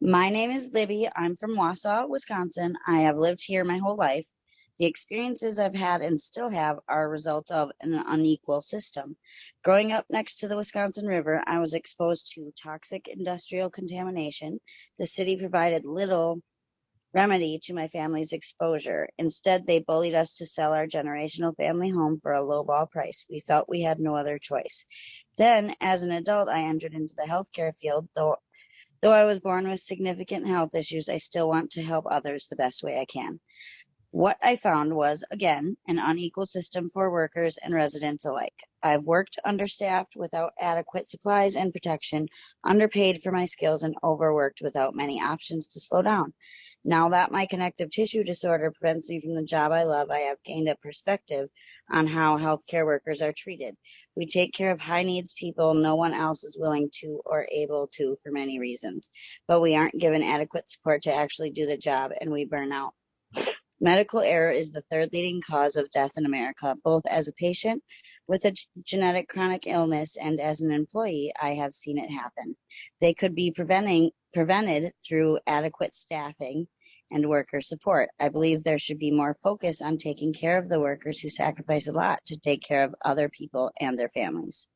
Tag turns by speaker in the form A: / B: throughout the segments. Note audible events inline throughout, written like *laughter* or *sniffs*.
A: My name is Libby. I'm from Wausau, Wisconsin. I have lived here my whole life. The experiences I've had and still have are a result of an unequal system. Growing up next to the Wisconsin River, I was exposed to toxic industrial contamination. The city provided little remedy to my family's exposure. Instead, they bullied us to sell our generational family home for a lowball price. We felt we had no other choice. Then, as an adult, I entered into the healthcare field. Though, though I was born with significant health issues, I still want to help others the best way I can. What I found was, again, an unequal system for workers and residents alike. I've worked understaffed without adequate supplies and protection, underpaid for my skills, and overworked without many options to slow down. Now that my connective tissue disorder prevents me from the job I love, I have gained a perspective on how healthcare workers are treated. We take care of high needs people no one else is willing to or able to for many reasons, but we aren't given adequate support to actually do the job and we burn out. *sniffs* Medical error is the third leading cause of death in America, both as a patient with a genetic chronic illness and as an employee, I have seen it happen. They could be preventing prevented through adequate staffing and worker support. I believe there should be more focus on taking care of the workers who sacrifice a lot to take care of other people and their families.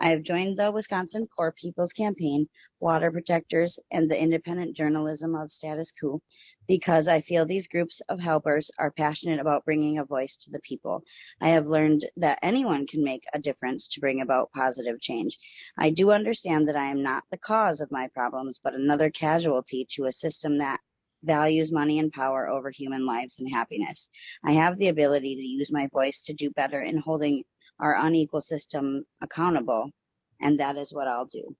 A: I have joined the Wisconsin Poor People's Campaign, Water Protectors, and the independent journalism of Status Quo because I feel these groups of helpers are passionate about bringing a voice to the people. I have learned that anyone can make a difference to bring about positive change. I do understand that I am not the cause of my problems, but another casualty to a system that values money and power over human lives and happiness. I have the ability to use my voice to do better in holding our unequal system accountable, and that is what I'll do.